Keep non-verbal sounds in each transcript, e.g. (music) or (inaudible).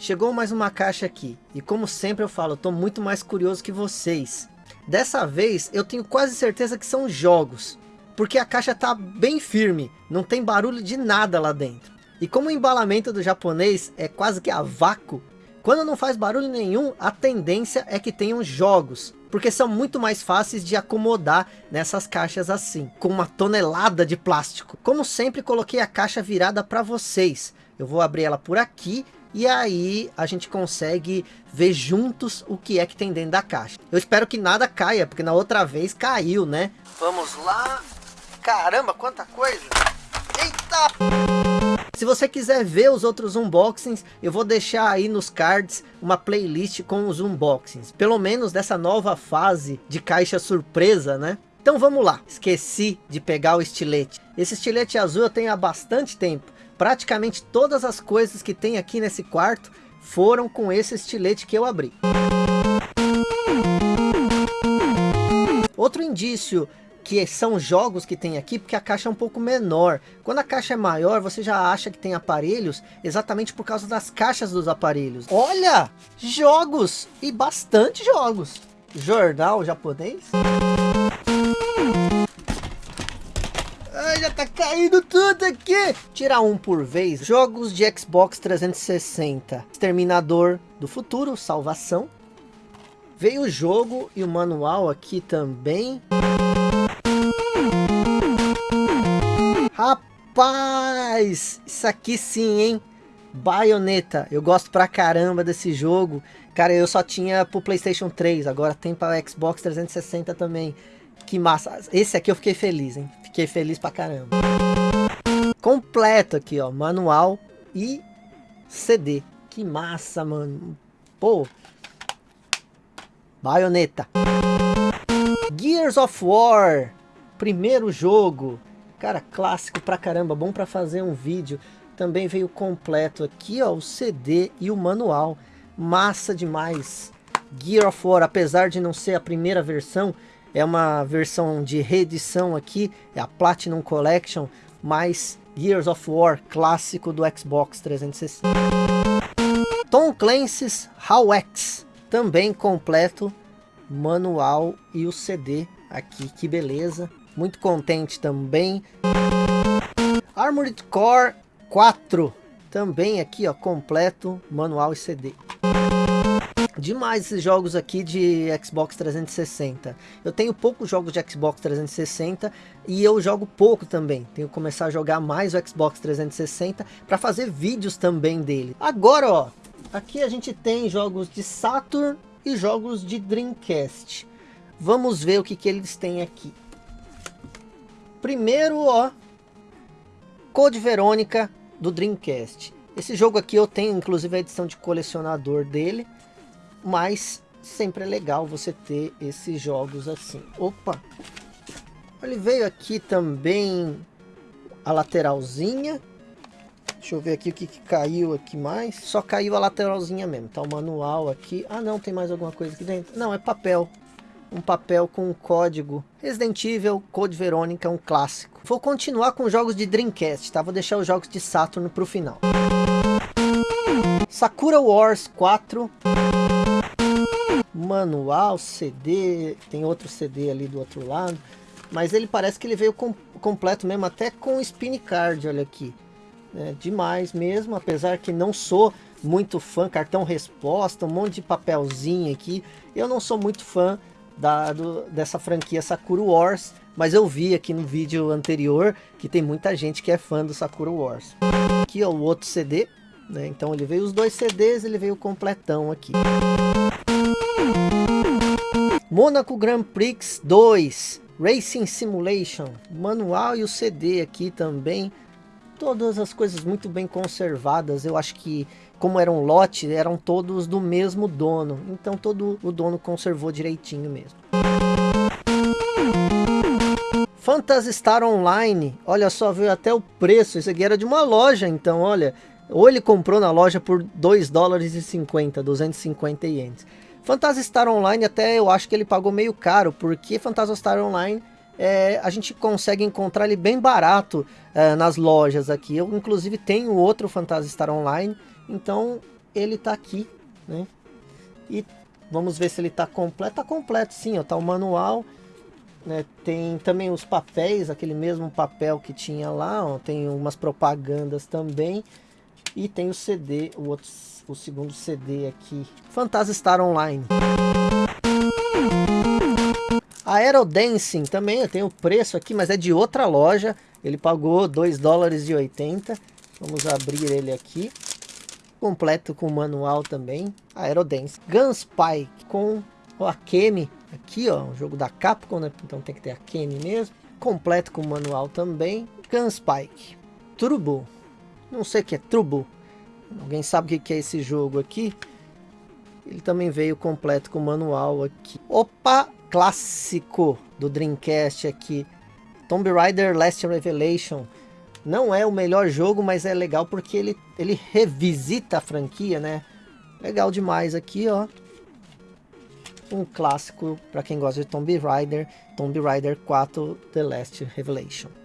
chegou mais uma caixa aqui. E como sempre eu falo, tô muito mais curioso que vocês. Dessa vez eu tenho quase certeza que são jogos. Porque a caixa tá bem firme, não tem barulho de nada lá dentro. E como o embalamento do japonês é quase que a vácuo, quando não faz barulho nenhum, a tendência é que tenham jogos. Porque são muito mais fáceis de acomodar nessas caixas assim, com uma tonelada de plástico. Como sempre, coloquei a caixa virada para vocês. Eu vou abrir ela por aqui e aí a gente consegue ver juntos o que é que tem dentro da caixa. Eu espero que nada caia, porque na outra vez caiu, né? Vamos lá. Caramba, quanta coisa! Eita! Se você quiser ver os outros unboxings, eu vou deixar aí nos cards uma playlist com os unboxings. Pelo menos dessa nova fase de caixa surpresa, né? Então vamos lá. Esqueci de pegar o estilete. Esse estilete azul eu tenho há bastante tempo. Praticamente todas as coisas que tem aqui nesse quarto foram com esse estilete que eu abri. Outro indício que são jogos que tem aqui, porque a caixa é um pouco menor. Quando a caixa é maior, você já acha que tem aparelhos, exatamente por causa das caixas dos aparelhos. Olha! Jogos! E bastante jogos! Jornal japonês? Caindo tudo aqui! Tirar um por vez. Jogos de Xbox 360. Exterminador do Futuro, Salvação. Veio o jogo e o manual aqui também. Rapaz, isso aqui sim, hein? Bayonetta, eu gosto pra caramba desse jogo. Cara, eu só tinha pro Playstation 3, agora tem para Xbox 360 também. Que massa. Esse aqui eu fiquei feliz, hein? Fiquei feliz pra caramba. Completo aqui, ó. Manual e CD. Que massa, mano. Pô. Bayonetta. Gears of War. Primeiro jogo. Cara, clássico pra caramba, bom pra fazer um vídeo. Também veio completo aqui, ó, o CD e o manual. Massa demais. Gear of War, apesar de não ser a primeira versão, é uma versão de reedição aqui, é a Platinum Collection, mas Gears of War clássico do Xbox 360. Tom Clancy's How X, também completo, manual e o CD aqui, que beleza muito contente também. Armored Core 4, também aqui ó, completo, manual e CD. Demais esses jogos aqui de Xbox 360. Eu tenho poucos jogos de Xbox 360 e eu jogo pouco também. Tenho que começar a jogar mais o Xbox 360 para fazer vídeos também dele. Agora ó, aqui a gente tem jogos de Saturn e jogos de Dreamcast. Vamos ver o que, que eles têm aqui. Primeiro, ó, Code Verônica do Dreamcast. Esse jogo aqui eu tenho inclusive a edição de colecionador dele, mas sempre é legal você ter esses jogos assim. Opa! Ele veio aqui também a lateralzinha. Deixa eu ver aqui o que, que, caiu aqui mais. Só caiu a lateralzinha mesmo. Tá o manual aqui. Ah não, tem mais alguma coisa aqui dentro. Não, é papel um papel com um código Resident Evil Code Verônica, um clássico. Vou continuar com jogos de Dreamcast, tá? Vou deixar os jogos de Saturn pro final. Sakura Wars 4. Manual, CD, tem outro CD ali do outro lado. Mas ele parece que ele veio com, completo mesmo, até com spin card, olha aqui. É, demais mesmo, apesar que não sou muito fã, cartão resposta, um monte de papelzinho aqui. Eu não sou muito fã da, do, dessa franquia Sakura Wars, mas eu vi aqui no vídeo anterior que tem muita gente que é fã do Sakura Wars. Aqui é o outro CD, né? então ele veio os dois CDs, ele veio completão aqui. Monaco Grand Prix 2 Racing Simulation, manual e o CD aqui também. Todas as coisas muito bem conservadas, eu acho que como era um lote, eram todos do mesmo dono. Então todo o dono conservou direitinho mesmo. Phantasy Star Online, olha só, veio até o preço, isso aqui era de uma loja, então olha, ou ele comprou na loja por 2 dólares e 50, 250 ienes. Phantasy Star Online até eu acho que ele pagou meio caro, porque Phantasy Star Online é, a gente consegue encontrar ele bem barato é, nas lojas aqui. Eu inclusive tenho outro Phantasy Star Online, então ele tá aqui, né? E vamos ver se ele tá completo. Tá completo sim, ó, tá o manual. Né? Tem também os papéis, aquele mesmo papel que tinha lá, ó, tem umas propagandas também. E tem o CD, o, outro, o segundo CD aqui, Phantasy Star Online. Aerodancing também, tem o preço aqui, mas é de outra loja. Ele pagou 2 dólares e 80. Vamos abrir ele aqui. Completo com manual também. Aerodance. Gunspike com o Akemi. Aqui, ó, um jogo da Capcom, né? Então tem que ter Akemi mesmo. Completo com manual também. Gunspike. Turbo. Não sei o que é Turbo. Alguém sabe o que é esse jogo aqui? Ele também veio completo com manual aqui. Opa, clássico do Dreamcast aqui. Tomb Raider Last Revelation. Não é o melhor jogo, mas é legal porque ele, ele revisita a franquia, né? Legal demais aqui, ó. Um clássico para quem gosta de Tomb Raider. Tomb Raider 4 The Last Revelation.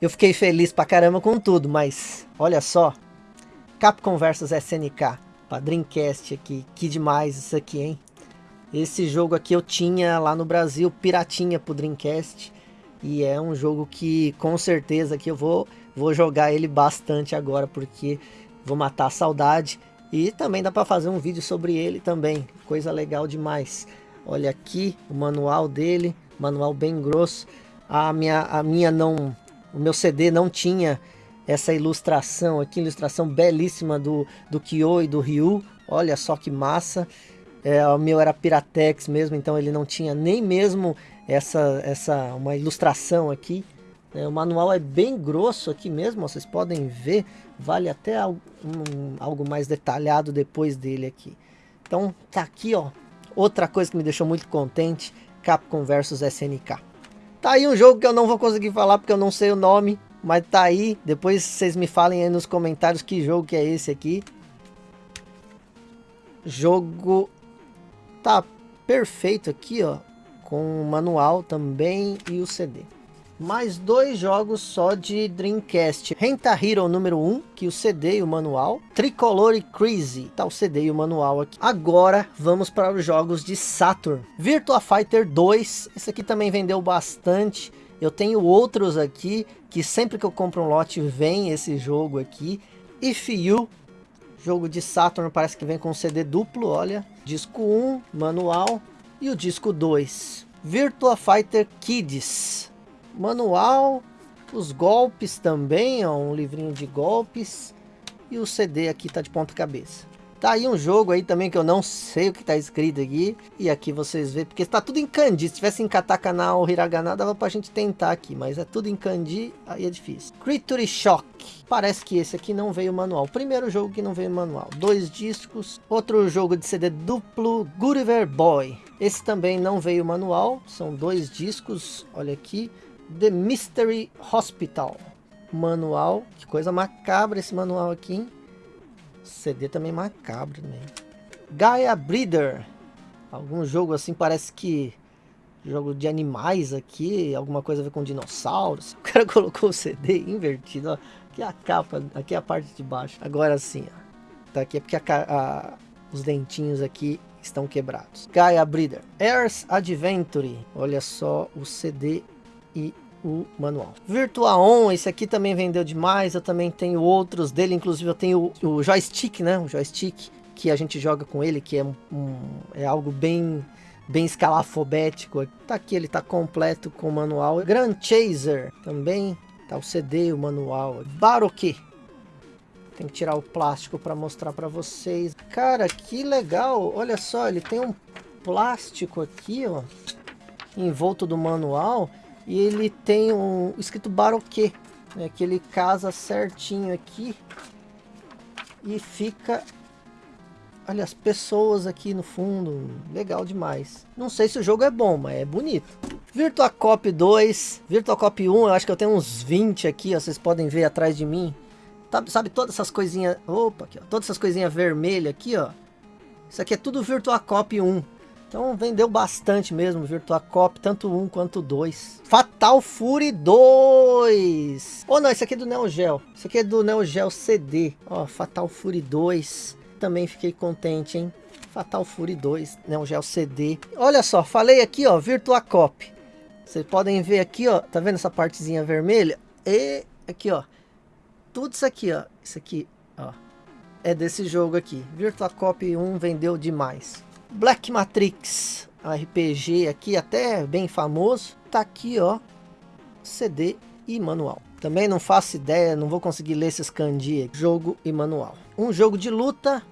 Eu fiquei feliz pra caramba com tudo, mas olha só. Capcom vs SNK. Pra Dreamcast aqui. Que demais isso aqui, hein? Esse jogo aqui eu tinha lá no Brasil, piratinha pro Dreamcast. E é um jogo que com certeza que eu vou, vou jogar ele bastante agora, porque vou matar a saudade. E também dá para fazer um vídeo sobre ele também, coisa legal demais. Olha aqui o manual dele, manual bem grosso. A minha, a minha não, o meu CD não tinha essa ilustração aqui, ilustração belíssima do, do Kyo e do Ryu. Olha só que massa. É, o meu era Piratex mesmo, então ele não tinha nem mesmo essa, essa uma ilustração aqui. É, o manual é bem grosso aqui mesmo, vocês podem ver. Vale até algo, um, algo mais detalhado depois dele aqui. Então tá aqui, ó. Outra coisa que me deixou muito contente, Capcom vs SNK. Tá aí um jogo que eu não vou conseguir falar porque eu não sei o nome, mas tá aí. Depois vocês me falem aí nos comentários que jogo que é esse aqui. Jogo Tá perfeito aqui, ó, com o manual também e o CD. Mais dois jogos só de Dreamcast. Renta Hero número 1, que o CD e o manual. Tricolor e Crazy, tá o CD e o manual aqui. Agora vamos para os jogos de Saturn. Virtua Fighter 2, esse aqui também vendeu bastante. Eu tenho outros aqui, que sempre que eu compro um lote vem esse jogo aqui. If You, Jogo de Saturn parece que vem com CD duplo, olha. Disco 1, manual. E o disco 2. Virtua Fighter Kids. Manual. Os golpes também, ó, um livrinho de golpes. E o CD aqui tá de ponta cabeça. Tá aí um jogo aí também que eu não sei o que tá escrito aqui. E aqui vocês vê, porque está tudo em kanji. Se tivesse em katakana ou hiragana, dava pra gente tentar aqui. Mas é tudo em kanji, aí é difícil. Creature Shock. Parece que esse aqui não veio manual. Primeiro jogo que não veio manual. Dois discos. Outro jogo de CD duplo, Gulliver Boy. Esse também não veio manual. São dois discos, olha aqui. The Mystery Hospital. Manual. Que coisa macabra esse manual aqui, hein? CD também macabro também. Gaia Breeder. Algum jogo assim parece que jogo de animais aqui, alguma coisa a ver com dinossauros. (laughs) O cara colocou o CD invertido, ó. Aqui é a capa, aqui é a parte de baixo. Agora sim, ó. Tá aqui é porque a, a, os dentinhos aqui estão quebrados. Gaia Breeder. Airs Adventure. Olha só o CD e o manual. On, esse aqui também vendeu demais, eu também tenho outros dele, inclusive eu tenho o, o joystick, né, o joystick que a gente joga com ele, que é, um, é algo bem bem escalafobético. Tá aqui, ele tá completo com o manual. Grand Chaser também, tá o CD, o manual. Baroque. Tem que tirar o plástico para mostrar para vocês. Cara, que legal. Olha só, ele tem um plástico aqui, ó, envolto do manual e ele tem um escrito Baroque, né, que ele casa certinho aqui e fica Olha as pessoas aqui no fundo, legal demais. Não sei se o jogo é bom, mas é bonito. Virtua Cop 2, Virtua Cop 1, eu acho que eu tenho uns 20 aqui, ó, vocês podem ver atrás de mim. Sabe, sabe todas essas coisinhas, opa, aqui, ó, todas essas coisinhas vermelhas aqui, ó. Isso aqui é tudo Virtua Cop 1. Então vendeu bastante mesmo Virtua Cop, tanto um quanto dois. Fatal Fury 2. Oh não, esse aqui é do Neo Geo. Esse aqui é do Neo Geo CD. Ó, Fatal Fury 2. também fiquei contente, hein? Fatal Fury 2, né? O Gel CD. Olha só, falei aqui, ó, Virtua Cop. Vocês podem ver aqui, ó, tá vendo essa partezinha vermelha? E aqui, ó, tudo isso aqui, ó, isso aqui, ó, é desse jogo aqui. Virtua Cop 1 vendeu demais. Black Matrix, RPG aqui, até bem famoso. Tá aqui, ó, CD e manual. Também não faço ideia, não vou conseguir ler esses kanji. Jogo e manual. Um jogo de luta.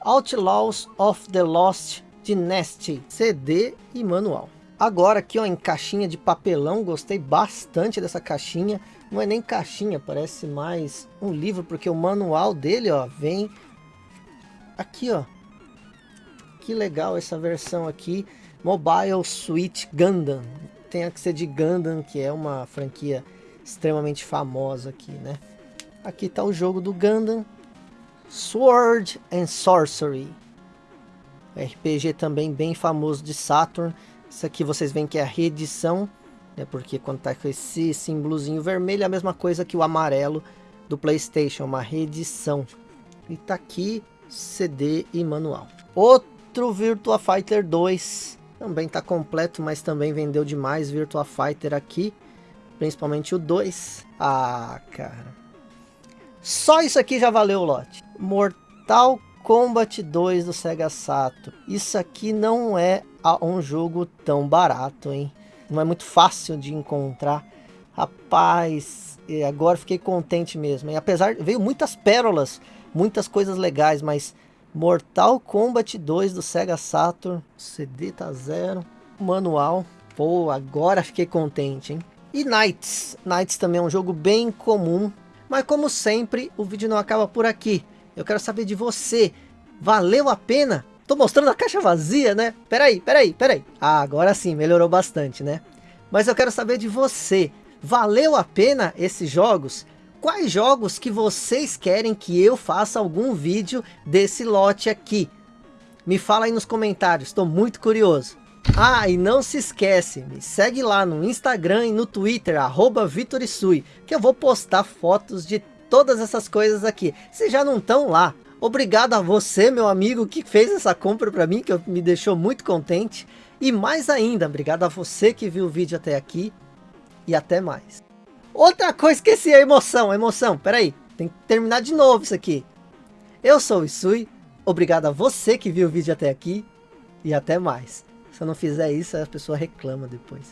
Outlaws of the Lost Dynasty. CD e manual. Agora aqui ó, em caixinha de papelão, gostei bastante dessa caixinha. Não é nem caixinha, parece mais um livro, porque o manual dele ó, vem aqui ó. Que legal essa versão aqui. Mobile Suite Gundam. Tem que ser de Gundam, que é uma franquia extremamente famosa aqui, né? Aqui está o jogo do Gundam. Sword and Sorcery. RPG também bem famoso de Saturn. Isso aqui vocês veem que é a reedição, né? Porque quando tá com esse símbolozinho vermelho, é a mesma coisa que o amarelo do Playstation, uma reedição. E tá aqui CD e manual. Outro Virtua Fighter 2. Também tá completo, mas também vendeu demais Virtua Fighter aqui. Principalmente o 2. Ah, cara. Só isso aqui já valeu o lote. Mortal Kombat 2 do Sega Saturn. Isso aqui não é um jogo tão barato, hein? Não é muito fácil de encontrar. Rapaz, agora fiquei contente mesmo. E apesar, veio muitas pérolas, muitas coisas legais, mas Mortal Kombat 2 do Sega Saturn, CD tá zero, manual. Pô, agora fiquei contente, hein? E Knights. Knights também é um jogo bem comum. Mas como sempre, o vídeo não acaba por aqui. Eu quero saber de você. Valeu a pena? Tô mostrando a caixa vazia, né? Peraí, peraí, peraí. Ah, agora sim, melhorou bastante, né? Mas eu quero saber de você. Valeu a pena esses jogos? Quais jogos que vocês querem que eu faça algum vídeo desse lote aqui? Me fala aí nos comentários, estou muito curioso. Ah, e não se esquece, me segue lá no Instagram e no Twitter, arroba Vitorisui, que eu vou postar fotos de todas essas coisas aqui. Se já não estão lá, obrigado a você, meu amigo, que fez essa compra para mim, que me deixou muito contente. E mais ainda, obrigado a você que viu o vídeo até aqui. E até mais. Outra coisa, esqueci a emoção, a emoção, peraí, tem que terminar de novo isso aqui. Eu sou o Isui, obrigado a você que viu o vídeo até aqui. E até mais. Se eu não fizer isso, a pessoa reclama depois.